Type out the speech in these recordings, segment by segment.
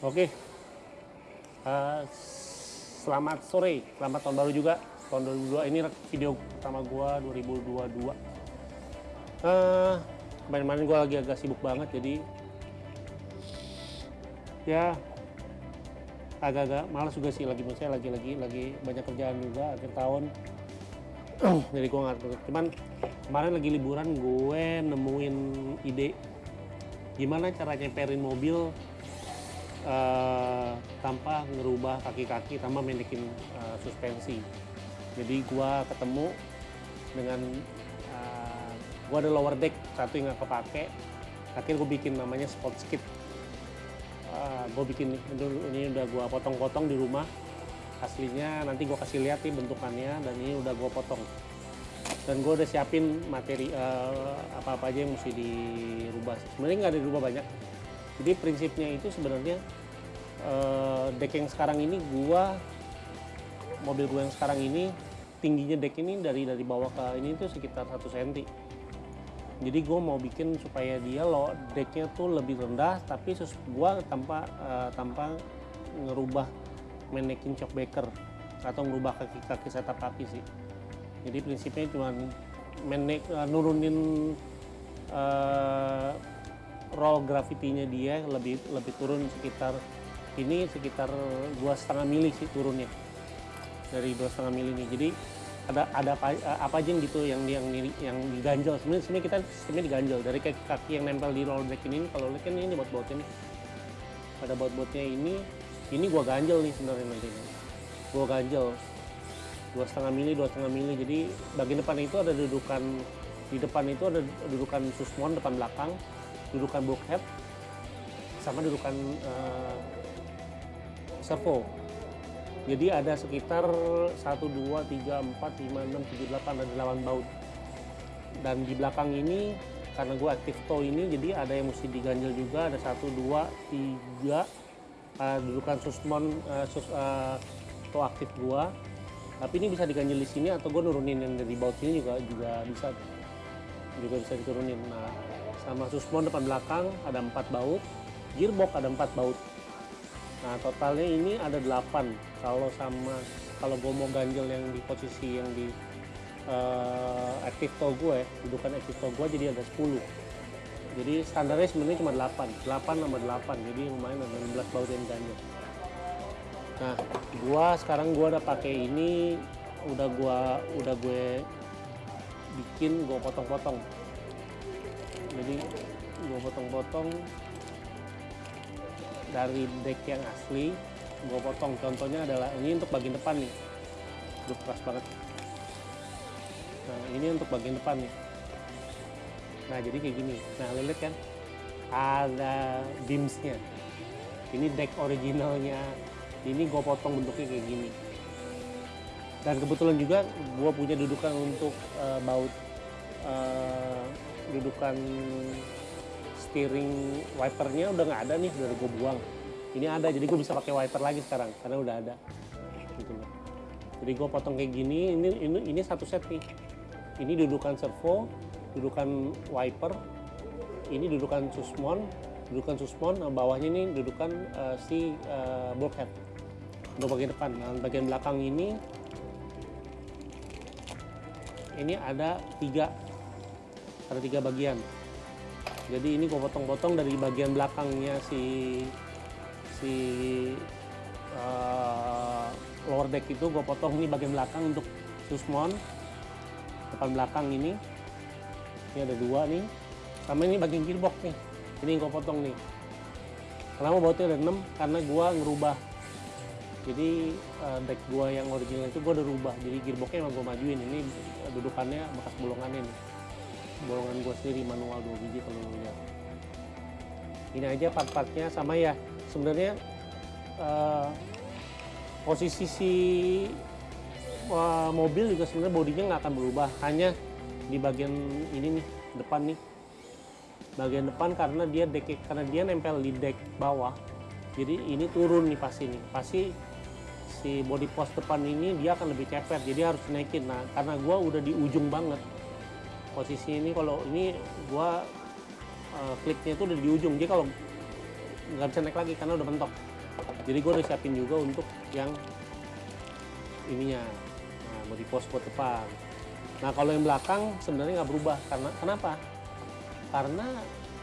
Oke. Uh, selamat sore, selamat tahun baru juga. Tahun 2022 ini video pertama gua 2022. Uh, kemarin-kemarin gua lagi agak sibuk banget jadi ya agak-agak malas juga sih lagi saya lagi lagi banyak kerjaan juga akhir tahun jadi gua nggak cuman kemarin lagi liburan gue nemuin ide gimana cara nyemperin mobil uh, tanpa ngerubah kaki-kaki tanpa mendekin uh, suspensi. Jadi gua ketemu dengan uh, gua ada lower deck satu yang nggak kepake. Akhirnya gue bikin namanya sport skid. Uh, gue bikin ini udah gua potong-potong di rumah. Aslinya nanti gua kasih lihat nih bentukannya dan ini udah gua potong. Dan gue udah siapin materi apa-apa uh, aja yang mesti dirubah. Sebenarnya nggak ada dirubah banyak jadi prinsipnya itu sebenarnya uh, deck yang sekarang ini gua mobil gue yang sekarang ini tingginya deck ini dari dari bawah ke ini tuh sekitar 1 cm. Jadi gue mau bikin supaya dia lo decknya tuh lebih rendah tapi sus gua tanpa uh, tanpa ngerubah manekin shockbreaker atau ngerubah kaki-kaki setup kaki sih. Jadi prinsipnya cuma menek uh, nurunin uh, roll gravitinya dia lebih lebih turun sekitar ini sekitar dua setengah mili sih turunnya. Dari dua setengah mili ini. Jadi ada ada apa, apa aja gitu yang yang yang diganjel sebenarnya sebenarnya kita sistemnya diganjel dari kaki kaki yang nempel di roll ini kalau lihat kan ini buat bautnya nih. Ada baut bautnya ini ini gua ganjel nih sebenarnya nanti gua ganjel. Dua setengah mili dua setengah mili. Jadi bagian depan itu ada dudukan di depan itu ada dudukan susmon depan belakang dudukan bulkhead sama dudukan uh, servo. Jadi ada sekitar 1, 2, 3, 4, 5, 6, 7, 8 ada 8 baut. Dan di belakang ini karena gue aktif tow ini jadi ada yang mesti diganjel juga. Ada 1, 2, 3 uh, dudukan susmon uh, sus, uh, tow aktif gue tapi ini bisa diganjel di sini atau gue nurunin yang dari baut ini juga juga bisa juga bisa diturunin. Nah sama susmon depan belakang ada empat baut. Gearbox ada empat baut. Nah totalnya ini ada 8 kalau sama kalau gue mau ganjel yang di posisi yang di uh, active tow gue dudukan active tow gue jadi ada 10 jadi standarnya sebenarnya cuma 8 8 sama 8 jadi lumayan ada 16 baut yang ganjel nah gua sekarang gua udah pakai ini udah gua udah gue bikin gua potong-potong. Jadi gue potong-potong dari deck yang asli gue potong. Contohnya adalah ini untuk bagian depan nih. Udah keras banget. Nah ini untuk bagian depan nih. Nah jadi kayak gini. Nah lihat kan? Ada beamsnya. Ini deck originalnya. Ini gue potong bentuknya kayak gini dan kebetulan juga gue punya dudukan untuk uh, baut uh, dudukan steering wipernya udah nggak ada nih udah gue buang. Ini ada jadi gue bisa pakai wiper lagi sekarang karena udah ada. Gitu loh. Jadi gue potong kayak gini ini ini ini satu set nih. Ini dudukan servo dudukan wiper ini dudukan susmon dudukan susmon nah bawahnya ini dudukan uh, si uh, bulkhead. Untuk bagian depan nah bagian belakang ini ini ada tiga ada tiga bagian. Jadi ini gue potong-potong dari bagian belakangnya si si uh, lower deck itu. Gue potong ini bagian belakang untuk susmon. Depan belakang ini. Ini ada dua nih. Sama ini bagian gearbox nih. Ini gue potong nih. Kenapa bautnya ada 6 karena gue ngerubah jadi uh, deck gue yang original itu gue udah rubah. Jadi gearboxnya emang gue majuin. Ini dudukannya bekas bolongannya nih. Bolongan gue sendiri manual dua biji kalau ini aja part-partnya. Sama ya sebenarnya uh, posisi si uh, mobil juga sebenarnya bodinya nggak akan berubah. Hanya di bagian ini nih depan nih. Bagian depan karena dia deck karena dia nempel di deck bawah jadi ini turun nih pasti nih. Pasti si body post depan ini dia akan lebih cepet. Jadi harus naikin. Nah karena gua udah di ujung banget. Posisi ini kalau ini gua uh, kliknya itu udah di ujung. Jadi kalau nggak bisa naik lagi karena udah mentok. Jadi gue udah siapin juga untuk yang ininya nah, body post buat depan. Nah kalau yang belakang sebenarnya nggak berubah. Karena kenapa? Karena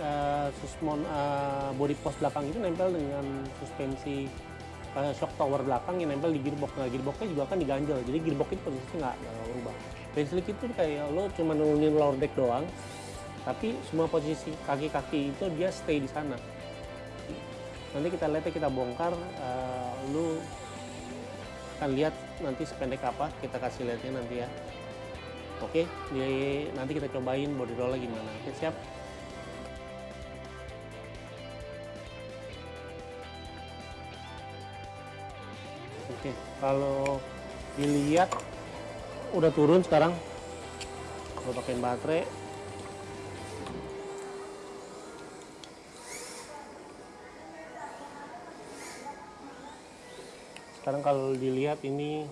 uh, uh, body post belakang itu nempel dengan suspensi uh, shock tower belakang yang nempel di gearbox. Nah gearboxnya juga kan diganjel jadi gearbox itu posisinya nggak berubah. Basic itu kayak lo cuma nurunin lower deck doang tapi semua posisi kaki-kaki itu dia stay di sana. Nanti kita lihat kita bongkar uh, lu akan lihat nanti sependek apa kita kasih lihatnya nanti ya. Oke di, nanti kita cobain body roll gimana. Oke siap oke kalau dilihat udah turun sekarang. Kalau pakai baterai. Sekarang kalau dilihat ini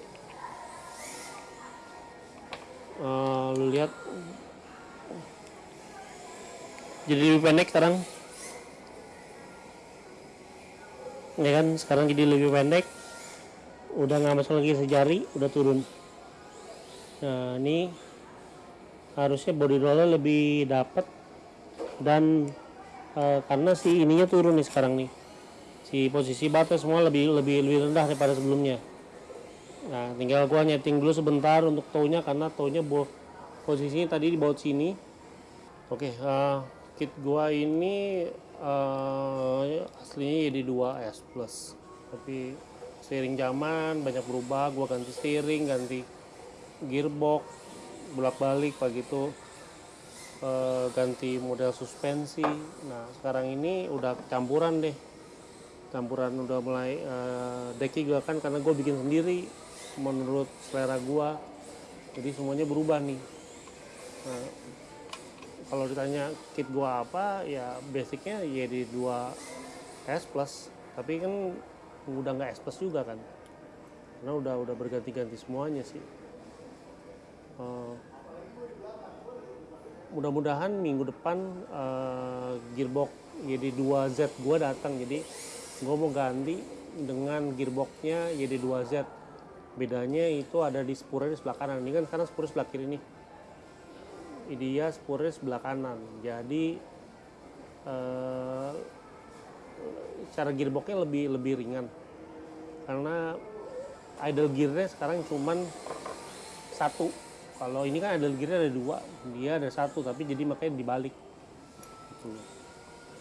uh, lu lihat jadi lebih pendek sekarang. Ya kan? Sekarang jadi lebih pendek udah nggak masuk lagi sejari udah turun. Nah ini harusnya body roller lebih dapat dan uh, karena si ininya turun nih sekarang nih. Si posisi baterai semua lebih lebih lebih rendah daripada sebelumnya. Nah tinggal gua nyeting dulu sebentar untuk townya karena townya bo posisinya tadi di baut sini. Oke okay, uh, eh, kit gua ini uh, aslinya jadi 2 S plus. Tapi seiring zaman banyak berubah gua ganti steering ganti gearbox bolak balik begitu uh, ganti model suspensi. Nah sekarang ini udah campuran deh. Campuran udah mulai uh, deki juga kan karena gue bikin sendiri menurut selera gue jadi semuanya berubah nih. Nah, kalau ditanya kit gue apa ya basicnya ya di 2 S plus. Tapi kan udah nggak S juga kan. Karena udah udah berganti-ganti semuanya sih. Uh, mudah-mudahan minggu depan uh, gearbox jadi 2Z gue datang. Jadi gue mau ganti dengan gearboxnya YD2Z bedanya itu ada di spurnya di sebelah kanan. Ini kan karena spurnya sebelah kiri nih. Dia spurnya sebelah kanan. Jadi eh, cara gearboxnya lebih lebih ringan karena idle gearnya sekarang cuman satu kalau ini kan idle gearnya ada dua dia ada satu tapi jadi makanya dibalik gitu.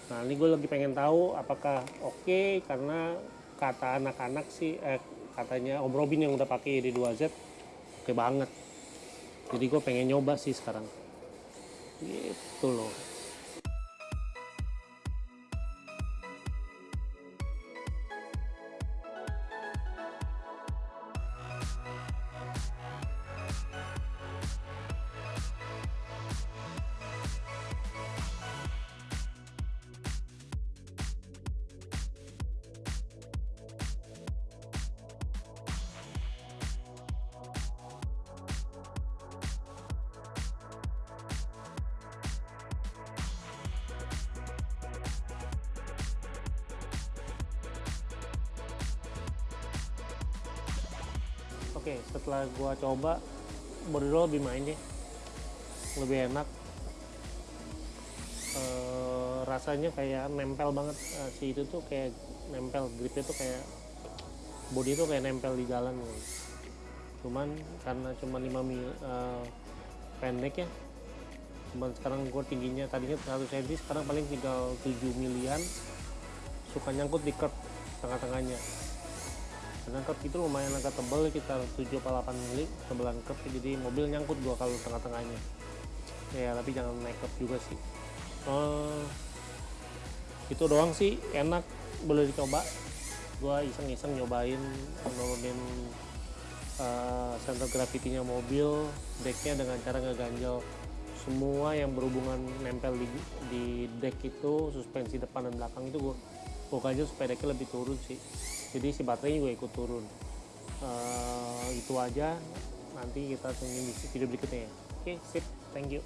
Nah ini gue lagi pengen tahu apakah oke okay, karena kata anak-anak sih eh, katanya Om Robin yang udah pakai di 2Z oke okay banget. Jadi gue pengen nyoba sih sekarang. Gitu loh. Oke okay, setelah gua coba roll lebih main deh. Lebih enak. E, rasanya kayak nempel banget. E, si itu tuh kayak nempel gripnya tuh kayak body tuh kayak nempel di jalan gitu. cuman karena cuma 5 mil e, pendek ya cuman sekarang gue tingginya tadinya 100 cm sekarang paling tinggal 7 milian. Suka nyangkut di curb tengah-tengahnya curb itu lumayan agak tebal sekitar 7 atau 8 mili tebelan curb jadi mobil nyangkut gua kalau tengah-tengahnya. Ya tapi jangan naik curb juga sih. Uh, itu doang sih enak boleh dicoba. Gua iseng-iseng nyobain nurunin uh, center gravity-nya mobil decknya dengan cara ngeganjel. Semua yang berhubungan nempel di, di deck itu suspensi depan dan belakang itu gua ganjel supaya decknya lebih turun sih jadi si baterainya juga ikut turun. Uh, itu aja. Nanti kita tunggu di video berikutnya. Ya oke okay, sip. Thank you